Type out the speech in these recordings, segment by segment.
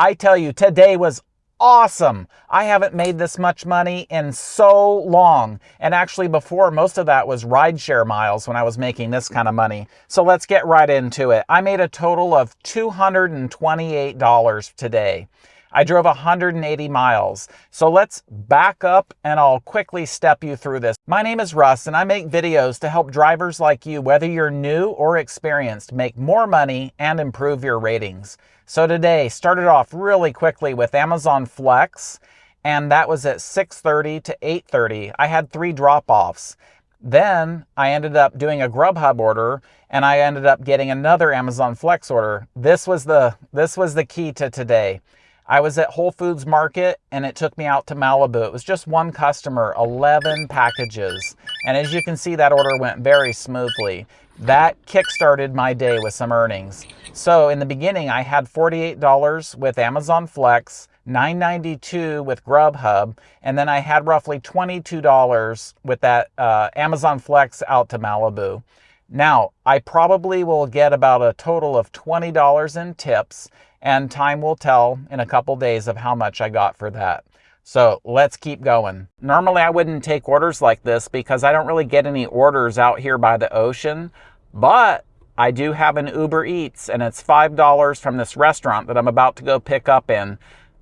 I tell you, today was awesome. I haven't made this much money in so long. And actually before, most of that was rideshare miles when I was making this kind of money. So let's get right into it. I made a total of $228 today. I drove 180 miles. So let's back up and I'll quickly step you through this. My name is Russ and I make videos to help drivers like you, whether you're new or experienced, make more money and improve your ratings. So today started off really quickly with Amazon Flex and that was at 6.30 to 8.30. I had three drop-offs. Then I ended up doing a Grubhub order and I ended up getting another Amazon Flex order. This was the, this was the key to today. I was at Whole Foods Market and it took me out to Malibu. It was just one customer, 11 packages. And as you can see, that order went very smoothly. That kickstarted my day with some earnings. So in the beginning, I had $48 with Amazon Flex, $9.92 with Grubhub, and then I had roughly $22 with that uh, Amazon Flex out to Malibu. Now, I probably will get about a total of $20 in tips, and time will tell in a couple days of how much I got for that. So let's keep going. Normally I wouldn't take orders like this because I don't really get any orders out here by the ocean, but I do have an Uber Eats and it's $5 from this restaurant that I'm about to go pick up in.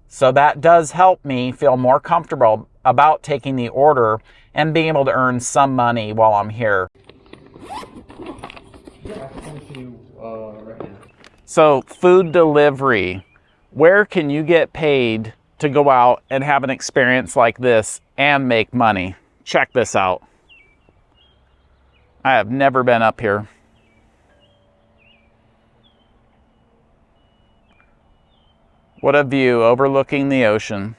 So that does help me feel more comfortable about taking the order and being able to earn some money while I'm here. So food delivery, where can you get paid to go out and have an experience like this and make money? Check this out. I have never been up here. What a view overlooking the ocean.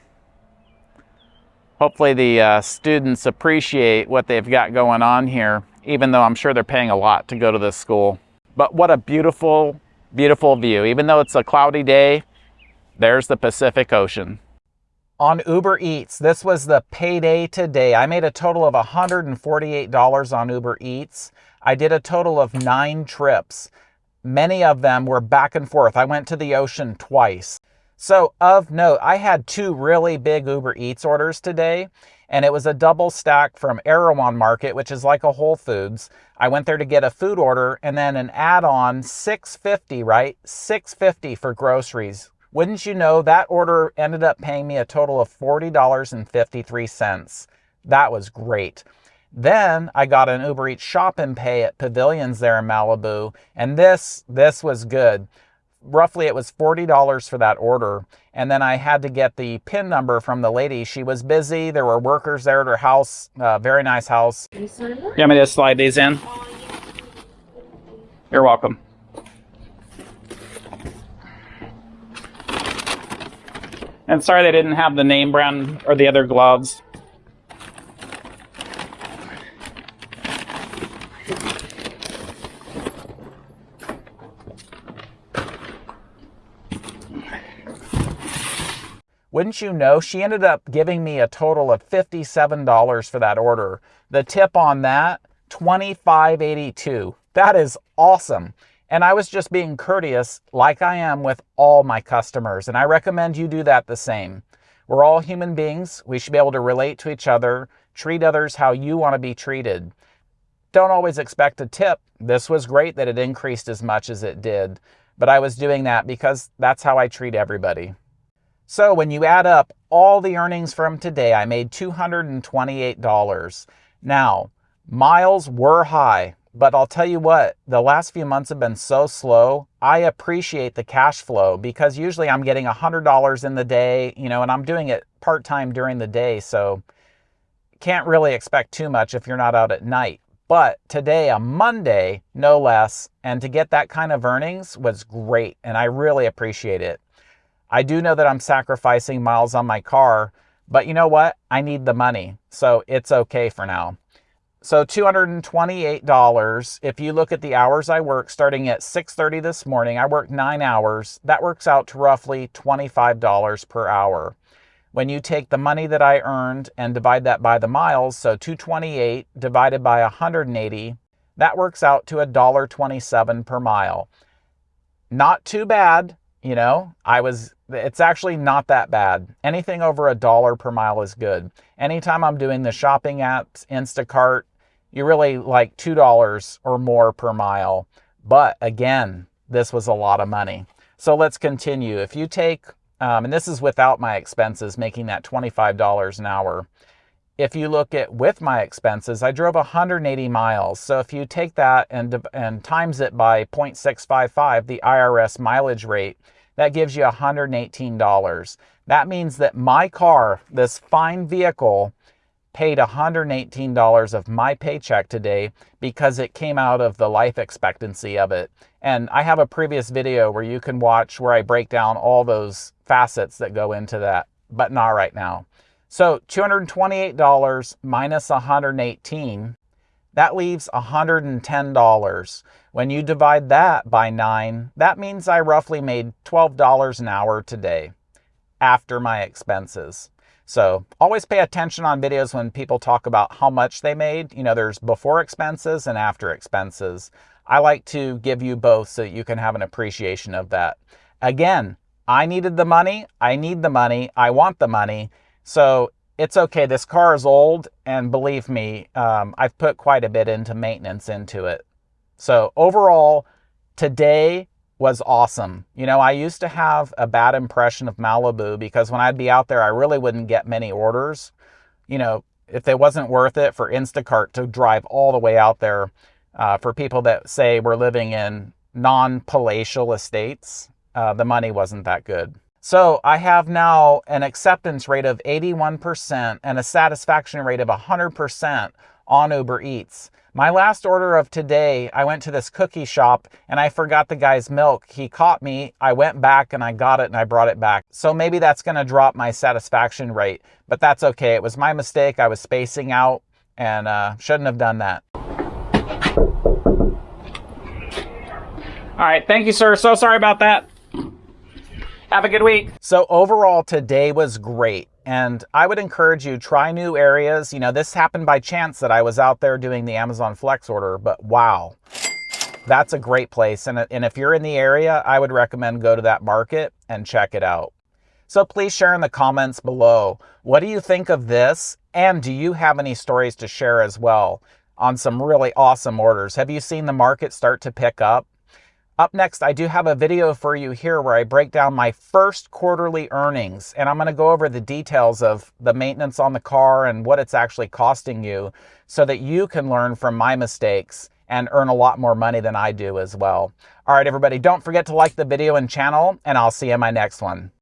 Hopefully the uh, students appreciate what they've got going on here, even though I'm sure they're paying a lot to go to this school. But what a beautiful beautiful view. Even though it's a cloudy day, there's the Pacific Ocean. On Uber Eats, this was the payday today. I made a total of $148 on Uber Eats. I did a total of nine trips. Many of them were back and forth. I went to the ocean twice. So of note, I had two really big Uber Eats orders today and it was a double stack from Erewhon Market, which is like a Whole Foods. I went there to get a food order and then an add-on 650, right? 650 for groceries. Wouldn't you know that order ended up paying me a total of $40.53. That was great. Then I got an Uber Eats shop and pay at Pavilions there in Malibu, and this this was good roughly it was $40 for that order. And then I had to get the PIN number from the lady. She was busy. There were workers there at her house. Uh, very nice house. You want me to slide these in? You're welcome. And sorry they didn't have the name brand or the other gloves. Wouldn't you know, she ended up giving me a total of $57 for that order. The tip on that, $25.82. That is awesome. And I was just being courteous like I am with all my customers. And I recommend you do that the same. We're all human beings. We should be able to relate to each other, treat others how you want to be treated. Don't always expect a tip. This was great that it increased as much as it did. But I was doing that because that's how I treat everybody. So when you add up all the earnings from today, I made $228. Now, miles were high, but I'll tell you what, the last few months have been so slow. I appreciate the cash flow because usually I'm getting $100 in the day, you know, and I'm doing it part-time during the day. So can't really expect too much if you're not out at night. But today, a Monday, no less, and to get that kind of earnings was great. And I really appreciate it. I do know that I'm sacrificing miles on my car, but you know what? I need the money, so it's okay for now. So $228, if you look at the hours I work starting at 6.30 this morning, I work nine hours. That works out to roughly $25 per hour. When you take the money that I earned and divide that by the miles, so 228 divided by 180, that works out to $1.27 per mile. Not too bad, you know, I was It's actually not that bad. Anything over a dollar per mile is good. Anytime I'm doing the shopping apps, Instacart, you really like $2 or more per mile. But again, this was a lot of money. So let's continue. If you take, um, and this is without my expenses, making that $25 an hour. If you look at with my expenses, I drove 180 miles. So if you take that and, and times it by 0.655, the IRS mileage rate, that gives you $118. That means that my car, this fine vehicle, paid $118 of my paycheck today because it came out of the life expectancy of it. And I have a previous video where you can watch where I break down all those facets that go into that, but not right now. So $228 minus 118, that leaves $110. When you divide that by nine, that means I roughly made $12 an hour today after my expenses. So always pay attention on videos when people talk about how much they made. You know, there's before expenses and after expenses. I like to give you both so you can have an appreciation of that. Again, I needed the money. I need the money. I want the money. So it's okay. This car is old, and believe me, um, I've put quite a bit into maintenance into it. So overall, today was awesome. You know, I used to have a bad impression of Malibu because when I'd be out there, I really wouldn't get many orders. You know, if it wasn't worth it for Instacart to drive all the way out there uh, for people that say we're living in non-palatial estates, uh, the money wasn't that good. So I have now an acceptance rate of 81% and a satisfaction rate of 100% on Uber Eats. My last order of today, I went to this cookie shop and I forgot the guy's milk. He caught me. I went back and I got it and I brought it back. So maybe that's going to drop my satisfaction rate, but that's okay. It was my mistake. I was spacing out and uh, shouldn't have done that. All right. Thank you, sir. So sorry about that. Have a good week. So overall, today was great. And I would encourage you, try new areas. You know, this happened by chance that I was out there doing the Amazon Flex order, but wow, that's a great place. And, and if you're in the area, I would recommend go to that market and check it out. So please share in the comments below. What do you think of this? And do you have any stories to share as well on some really awesome orders? Have you seen the market start to pick up? Up next, I do have a video for you here where I break down my first quarterly earnings, and I'm going to go over the details of the maintenance on the car and what it's actually costing you so that you can learn from my mistakes and earn a lot more money than I do as well. All right, everybody, don't forget to like the video and channel, and I'll see you in my next one.